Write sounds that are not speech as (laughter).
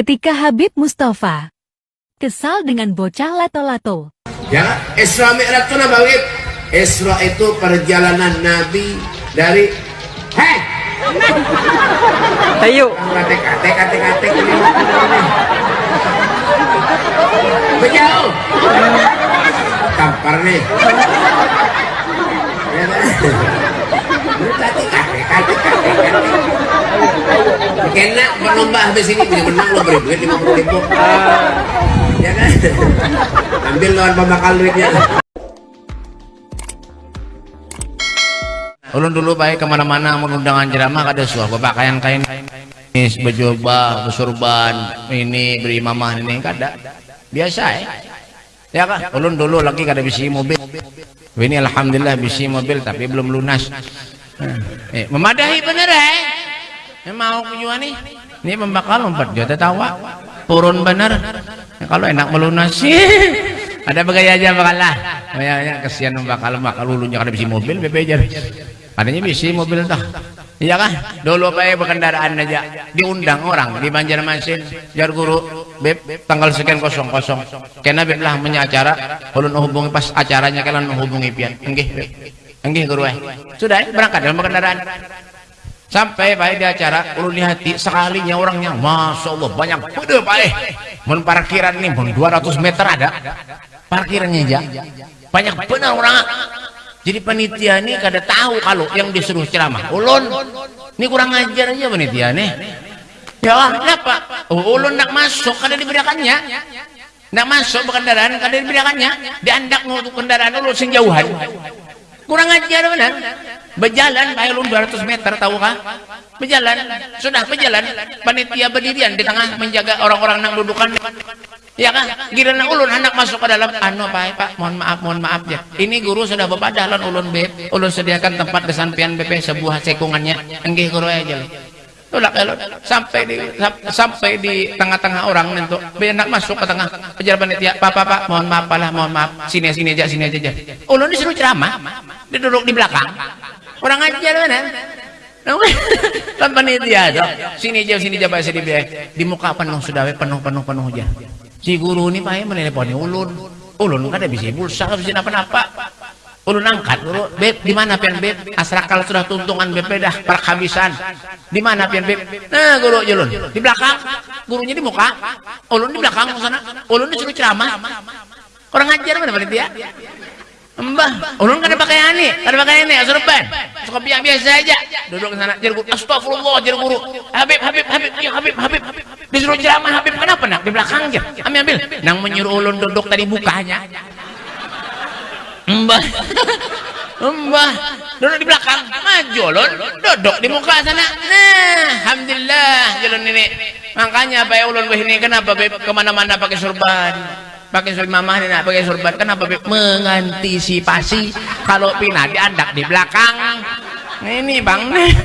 Ketika Habib Mustafa kesal dengan bocah lato-lato, Ya, Isra Mi'raj itu nama Wib. Isra itu perjalanan Nabi dari Hei, (laughs) Ayo. kate kate kate kate ini Bejauh. Tampar nih. Ya kan? Lu Kena berlomba habis ini punya menang lo beri duit lima puluh ribu. Ya kan? Ambil lawan pembakal duitnya. Ulun dulu baik ke mana-mana mengundangan ceramah kada suah bapak kain kain ini bejubah besurban ini beri mamah ini kada. Biasa ya ya kan? Ulun dulu lagi kada bisi mobil. Ini alhamdulillah bisi mobil tapi belum lunas. Eh, memadahi bener eh mau kujuan nih. Ini pembakal 4 juta tawa. Turun bener. Kalau enak melunasi (laughs) ada begaya aja bakal lah. Ya, kesian bakal bakal lulunya. Kada bisi mobil BP aja. Adanya bisi mobil dah iya kan dulu ya berkendaraan aja. Diundang orang di Banjarmasin. Jar guru beb tanggal sekian kosong kosong kena beb lah punya acara. Ulun hubungi pas acaranya kalian menghubungi pian. Enggih enggih guru eh. Sudah berangkat dalam kendaraan sampai baik di acara ulun hati sekalinya orangnya masya Allah banyak pada baik mun parkiran nih mun 200 meter ada. Parkirannya aja. Banyak benar orang. Jadi panitia ini kada tahu kalau yang disuruh ceramah ulun. Ini kurang ajar aja panitia nih ya kenapa? Oh, ulun nak masuk kada diberikannya nak masuk berkendaraan kada diberikannya diandak untuk kendaraan ulun sing jauhan. Kurang ajar benar berjalan baik ulun 200 meter tahu kah? Berjalan sudah berjalan. Panitia berdirian di tengah menjaga orang-orang nang dudukan. Ya kan giliran ulun hendak masuk ke dalam. Anu pak pak mohon maaf mohon maaf ya. Ini guru sudah bebadalan ulun beb. Ulun sediakan tempat kesampian BP sebuah cekungannya. Enggih guru aja. Tolak elok sampai di sampai di tengah-tengah orang nentu hendak masuk ke tengah. Pejabat panitia. Pak pak pak mohon maaf lah mohon maaf. Sini sini aja sini aja aja. Ulun disuruh ceramah. Duduk di belakang orang ajar mana? Kan panitia tuh sini aja sini aja sini di muka penuh sudah penuh penuh penuh aja. Si guru ini pak meneleponi ulun. Ulun kan ada bisa pulsa bisa apa-apa ulun angkat guru. Beb di mana pian beb? Asrakal sudah tuntungan beb dah perhabisan di mana pian beb? Nah guru ulun. Di belakang. Gurunya di muka. Ulun di belakang sana. Ulun disuruh ceramah. Kurang ajar mana panitia? Mbah, ulun kada pakai ani, kada pakai ini, asurban. Suka biasa biasa aja. Duduk sana, jar guru. Astagfirullah, jar guru. Habib, Habib, Habib, ya Habib, Habib. Disuruh ceramah Habib kenapa nak di belakang aja. Ambil ambil. Nang menyuruh ulun duduk tadi bukanya. Mbah. Mbah, duduk di belakang. Maju ulun, duduk di muka sana. Nah, alhamdulillah jalan ini. Makanya Pak ulun ini kenapa ke mana-mana pakai surban pakai surban mamah ini nak pakai surban kenapa Beb mengantisipasi kalau pindah diandak di belakang. Ini bang